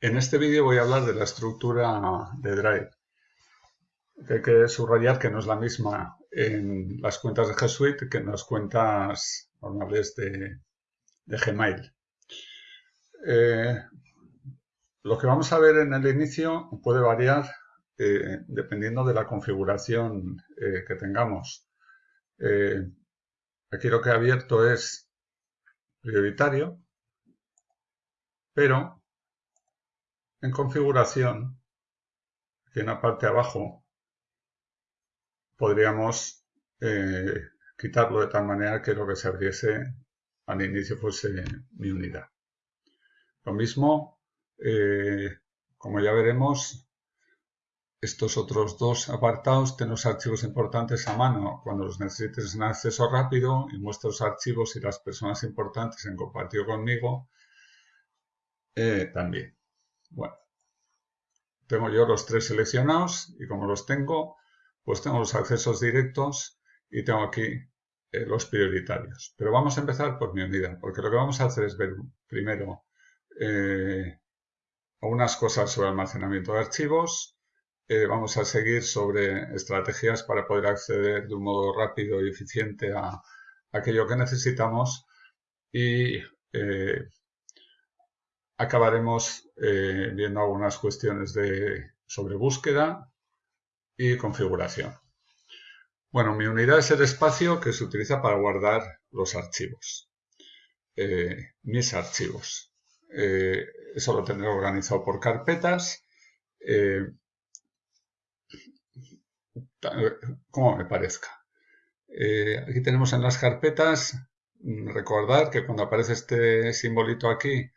En este vídeo voy a hablar de la estructura de Drive. Hay que subrayar que no es la misma en las cuentas de G Suite que en las cuentas normales de, Gmail. Eh, lo que vamos a ver en el inicio puede variar eh, dependiendo de la configuración eh, que tengamos. aquí lo que he abierto es prioritario, pero en configuración, aquí en la parte de abajo, podríamos eh, quitarlo de tal manera que lo que se abriese al inicio fuese mi unidad. Lo mismo, eh, como ya veremos, estos otros dos apartados tienen los archivos importantes a mano cuando los necesites en acceso rápido y muestra los archivos y las personas importantes en compartido conmigo eh, también. Bueno, tengo yo los tres seleccionados y como los tengo, pues tengo los accesos directos y tengo aquí eh, los prioritarios. Pero vamos a empezar por mi unidad, porque lo que vamos a hacer es ver primero eh, unas cosas sobre almacenamiento de archivos, eh, vamos a seguir sobre estrategias para poder acceder de un modo rápido y eficiente a aquello que necesitamos y acabaremos eh, viendo algunas cuestiones de, sobre búsqueda y configuración. Bueno, mi unidad es el espacio que se utiliza para guardar los archivos, eh, mis archivos. Eh, eso lo tendré organizado por carpetas, como me parezca. aquí tenemos en las carpetas, mm, recordar que cuando aparece este simbolito aquí,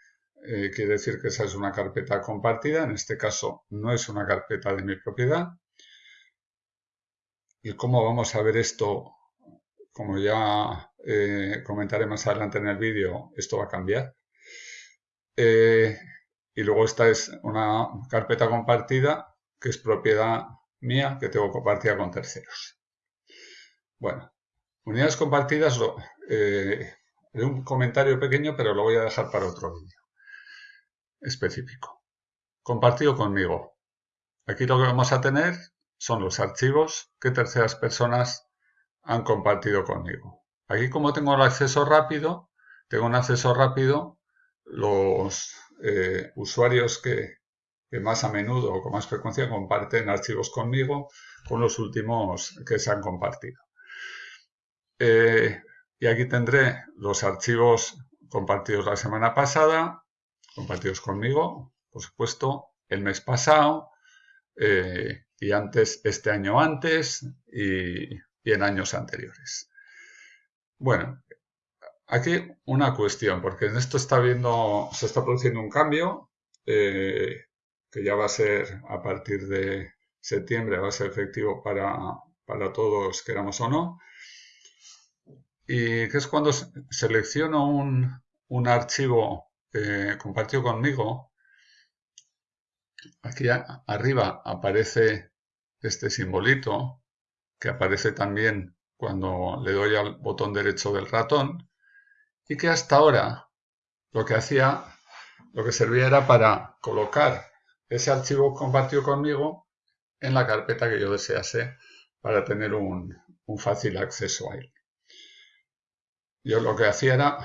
eh, quiere decir que esa es una carpeta compartida, en este caso no es una carpeta de mi propiedad. ¿Y cómo vamos a ver esto? Como ya eh, comentaré más adelante en el vídeo, esto va a cambiar. Eh, y luego esta es una carpeta compartida que es propiedad mía que tengo compartida con terceros. Bueno, unidades compartidas, eh, un comentario pequeño, pero lo voy a dejar para otro vídeo específico. Compartido conmigo. Aquí lo que vamos a tener son los archivos que terceras personas han compartido conmigo. Aquí como tengo el acceso rápido, tengo un acceso rápido, los eh, usuarios que, más a menudo o con más frecuencia comparten archivos conmigo con los últimos que se han compartido. Eh, y aquí tendré los archivos compartidos la semana pasada, compartidos conmigo, por supuesto, el mes pasado eh, y antes, este año antes y, en años anteriores. Bueno, aquí una cuestión, porque en esto está viendo, se está produciendo un cambio eh, que ya va a ser a partir de septiembre, va a ser efectivo para, para todos, queramos o no. Y que es cuando selecciono un, un archivo eh, compartió conmigo, aquí arriba aparece este simbolito, que aparece también cuando le doy al botón derecho del ratón, y que hasta ahora lo que hacía, lo que servía era para colocar ese archivo compartido conmigo en la carpeta que yo desease para tener un, un fácil acceso a él. Yo lo que hacía era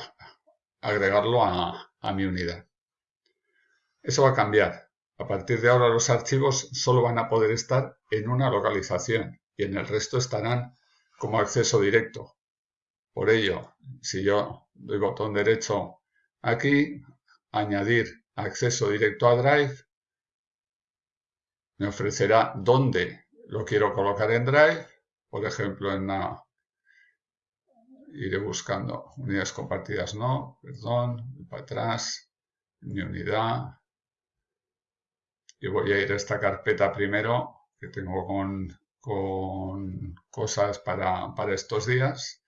agregarlo a, a mi unidad. Eso va a cambiar. A partir de ahora los archivos solo van a poder estar en una localización y en el resto estarán como acceso directo. Por ello, si yo doy botón derecho aquí, añadir acceso directo a Drive, me ofrecerá dónde lo quiero colocar en Drive, por ejemplo en la iré buscando unidades compartidas, no, perdón, para atrás, mi unidad. Y voy a ir a esta carpeta primero, que tengo con, con cosas para, para, estos días,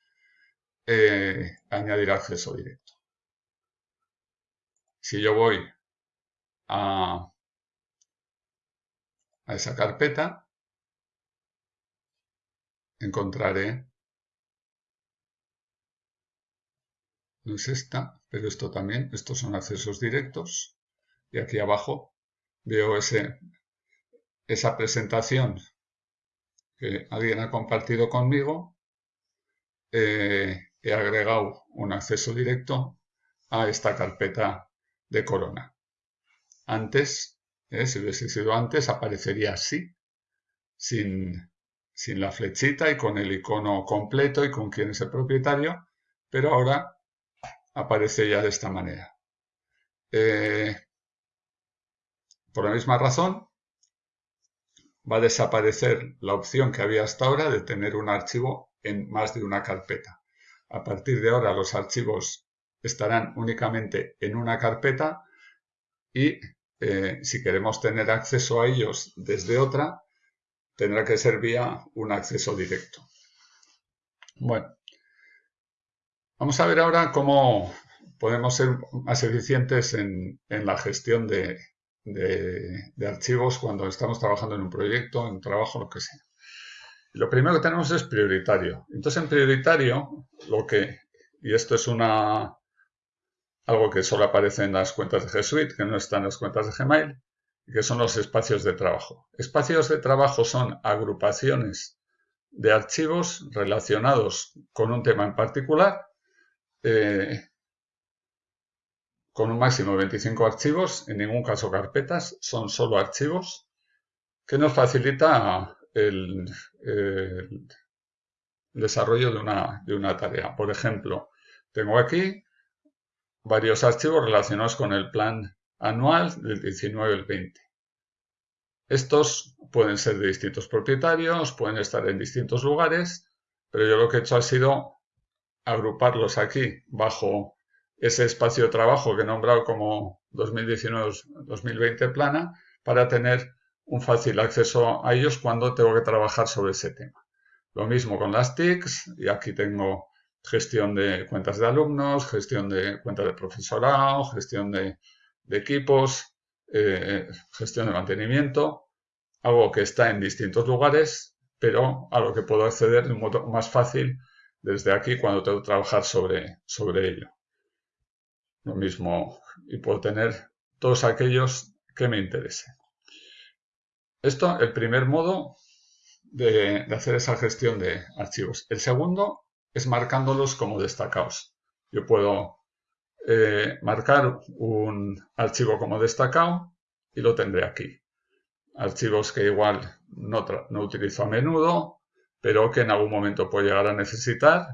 eh, añadir acceso directo. Si yo voy a, a esa carpeta, encontraré es esta, pero esto también, estos son accesos directos. Y aquí abajo veo esa presentación que alguien ha compartido conmigo, eh, he agregado un acceso directo a esta carpeta de Corona. Antes, eh, si hubiese sido antes, aparecería así, sin, sin la flechita y con el icono completo y con quién es el propietario, pero ahora aparece ya de esta manera. Eh, por la misma razón, va a desaparecer la opción que había hasta ahora de tener un archivo en más de una carpeta. A partir de ahora los archivos estarán únicamente en una carpeta y eh, si queremos tener acceso a ellos desde otra, tendrá que ser vía un acceso directo. Bueno, vamos a ver ahora cómo podemos ser más eficientes en, la gestión de, archivos cuando estamos trabajando en un proyecto, en un trabajo, lo que sea. Lo primero que tenemos es prioritario. Entonces, en prioritario, lo que, y esto es una, algo que solo aparece en las cuentas de G Suite, que no está en las cuentas de Gmail, que son los espacios de trabajo. Espacios de trabajo son agrupaciones de archivos relacionados con un tema en particular, eh, con un máximo de 25 archivos, en ningún caso carpetas, son solo archivos, que nos facilita el, desarrollo de una, de una tarea. Por ejemplo, tengo aquí varios archivos relacionados con el plan anual del 19 al 20. Estos pueden ser de distintos propietarios, pueden estar en distintos lugares, pero yo lo que he hecho ha sido agruparlos aquí bajo ese espacio de trabajo que he nombrado como 2019-2020 plana para tener un fácil acceso a ellos cuando tengo que trabajar sobre ese tema. Lo mismo con las TICs, y aquí tengo gestión de cuentas de alumnos, gestión de cuentas de profesorado, gestión de, equipos, eh, gestión de mantenimiento, algo que está en distintos lugares, pero a lo que puedo acceder de un modo más fácil desde aquí cuando tengo que trabajar sobre, sobre ello. Lo mismo, y puedo tener todos aquellos que me interesen. Esto, el primer modo de, hacer esa gestión de archivos. El segundo es marcándolos como destacados. Yo puedo eh, marcar un archivo como destacado y lo tendré aquí. Archivos que igual no, no utilizo a menudo, pero que en algún momento puedo llegar a necesitar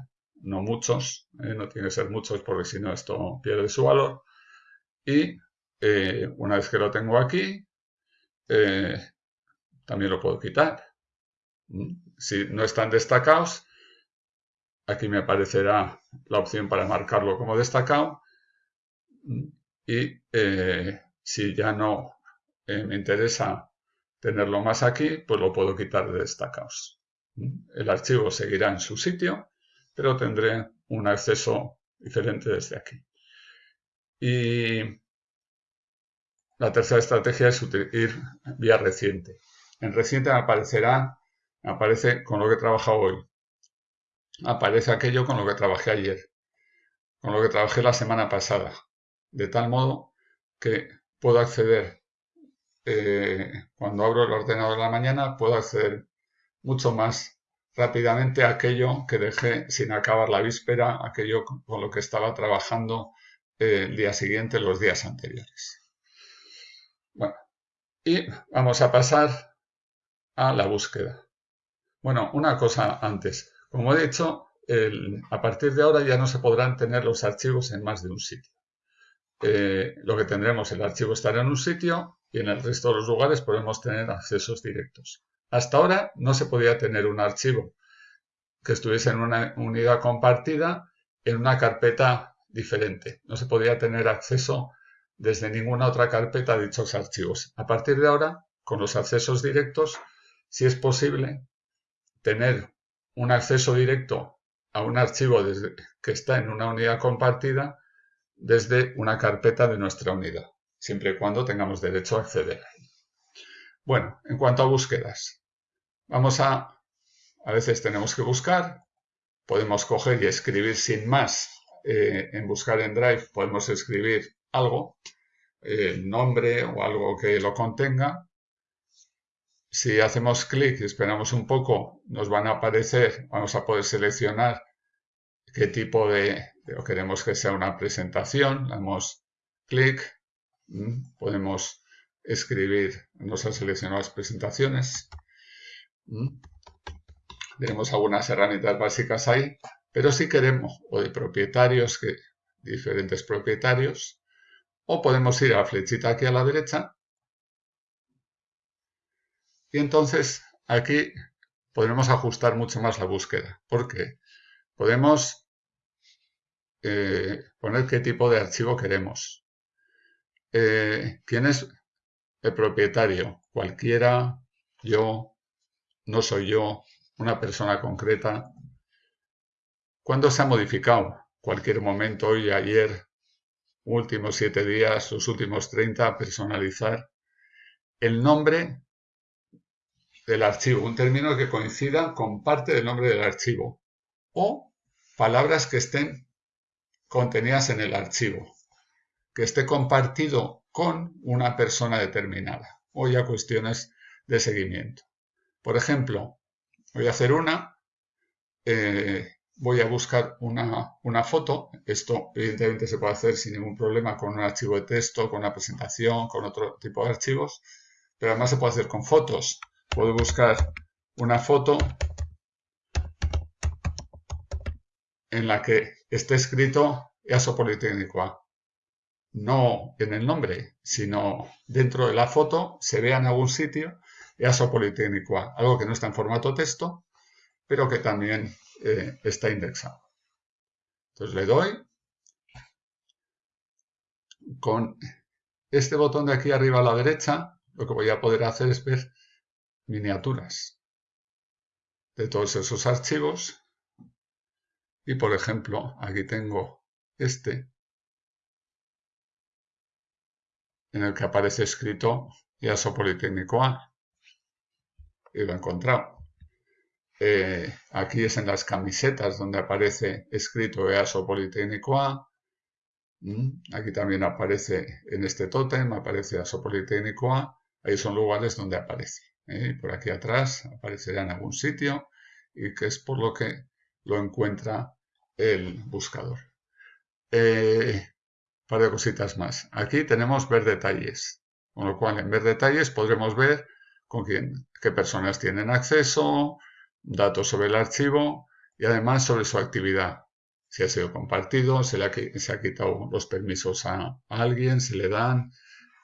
no muchos, eh, no tiene que ser muchos porque si no esto pierde su valor. Y eh, una vez que lo tengo aquí, eh, también lo puedo quitar. Mm, si no están destacados, aquí me aparecerá la opción para marcarlo como destacado. Mm, y si ya no me interesa tenerlo más aquí, pues lo puedo quitar de destacados. El archivo seguirá en su sitio pero tendré un acceso diferente desde aquí. Y la tercera estrategia es ir vía reciente. En reciente aparecerá, aparece con lo que he trabajado hoy. Aparece aquello con lo que trabajé ayer, con lo que trabajé la semana pasada. De tal modo que puedo acceder, eh, cuando abro el ordenador en la mañana, puedo acceder mucho más rápidamente aquello que dejé sin acabar la víspera, aquello con lo que estaba trabajando eh, el día siguiente, los días anteriores. Bueno, y vamos a pasar a la búsqueda. Bueno, una cosa antes. Como he dicho, a partir de ahora ya no se podrán tener los archivos en más de un sitio. Eh, lo que tendremos, el archivo estará en un sitio y en el resto de los lugares podemos tener accesos directos. Hasta ahora no se podía tener un archivo que estuviese en una unidad compartida en una carpeta diferente. No se podía tener acceso desde ninguna otra carpeta a dichos archivos. A partir de ahora, con los accesos directos, si es posible tener un acceso directo a un archivo que está en una unidad compartida desde una carpeta de nuestra unidad, siempre y cuando tengamos derecho a acceder. Bueno, en cuanto a búsquedas, vamos a, a veces tenemos que buscar, podemos coger y escribir sin más, eh, en buscar en Drive podemos escribir algo, el nombre o algo que lo contenga. Si hacemos clic y esperamos un poco, nos van a aparecer, vamos a poder seleccionar qué tipo de, o queremos que sea una presentación. damos clic, mm, podemos escribir, nos han seleccionado las presentaciones. Mm. Tenemos algunas herramientas básicas ahí, pero si queremos, o de propietarios, que diferentes propietarios, o podemos ir a la flechita aquí a la derecha y entonces aquí podremos ajustar mucho más la búsqueda, porque podemos eh, poner qué tipo de archivo queremos. Eh, ¿Quién es el propietario? Cualquiera, yo, no soy yo, una persona concreta. ¿Cuándo se ha modificado? Cualquier momento, hoy, ayer, últimos siete días, los últimos 30, personalizar el nombre del archivo, un término que coincida con parte del nombre del archivo o palabras que estén contenidas en el archivo, que esté compartido con una persona determinada o ya cuestiones de seguimiento. Por ejemplo, voy a hacer una, eh, voy a buscar una, foto. Esto evidentemente se puede hacer sin ningún problema con un archivo de texto, con una presentación, con otro tipo de archivos, pero además se puede hacer con fotos. Puedo buscar una foto en la que esté escrito EASO Politécnico. No en el nombre, sino dentro de la foto se vea en algún sitio EASO Politécnico A, algo que no está en formato texto, pero que también eh, está indexado. Entonces le doy. Con este botón de aquí arriba a la derecha, lo que voy a poder hacer es ver miniaturas de todos esos archivos. Y por ejemplo, aquí tengo este, en el que aparece escrito IASO Politécnico A. Y lo he encontrado. Eh, aquí es en las camisetas donde aparece escrito EASO Politécnico A. Mm, aquí también aparece en este tótem, aparece EASO Politécnico A. Ahí son lugares donde aparece. ¿eh? Por aquí atrás aparecerá en algún sitio y que es por lo que lo encuentra el buscador. Eh, un par de cositas más. Aquí tenemos ver detalles, con lo cual en ver detalles podremos ver con quién, qué personas tienen acceso, datos sobre el archivo y además sobre su actividad. Si ha sido compartido, se le ha, se ha quitado los permisos a, alguien, se le dan,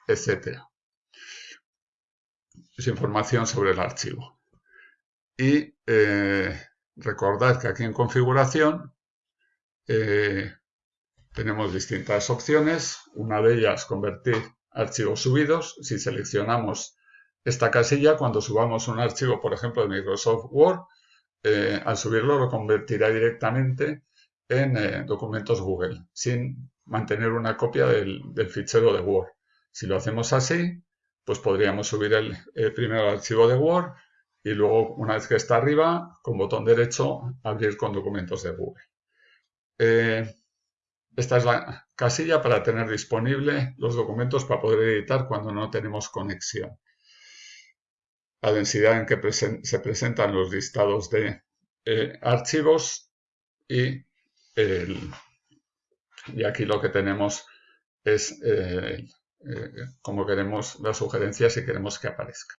etc. Es información sobre el archivo. Y eh, recordad que aquí en configuración eh, tenemos distintas opciones. Una de ellas, convertir archivos subidos. Si seleccionamos esta casilla, cuando subamos un archivo, por ejemplo, de Microsoft Word, eh, al subirlo lo convertirá directamente en eh, documentos Google, sin mantener una copia del, fichero de Word. Si lo hacemos así, pues podríamos subir el, primer archivo de Word y luego, una vez que está arriba, con botón derecho, abrir con documentos de Google. Eh, esta es la casilla para tener disponible los documentos para poder editar cuando no tenemos conexión la densidad en que se presentan los listados de eh, archivos y, y, aquí lo que tenemos es eh, eh, como queremos las sugerencias y queremos que aparezca.